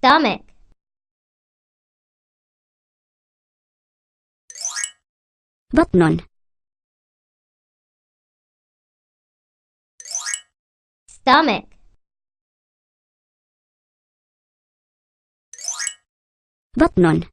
stomach. Button. Stomach. Button.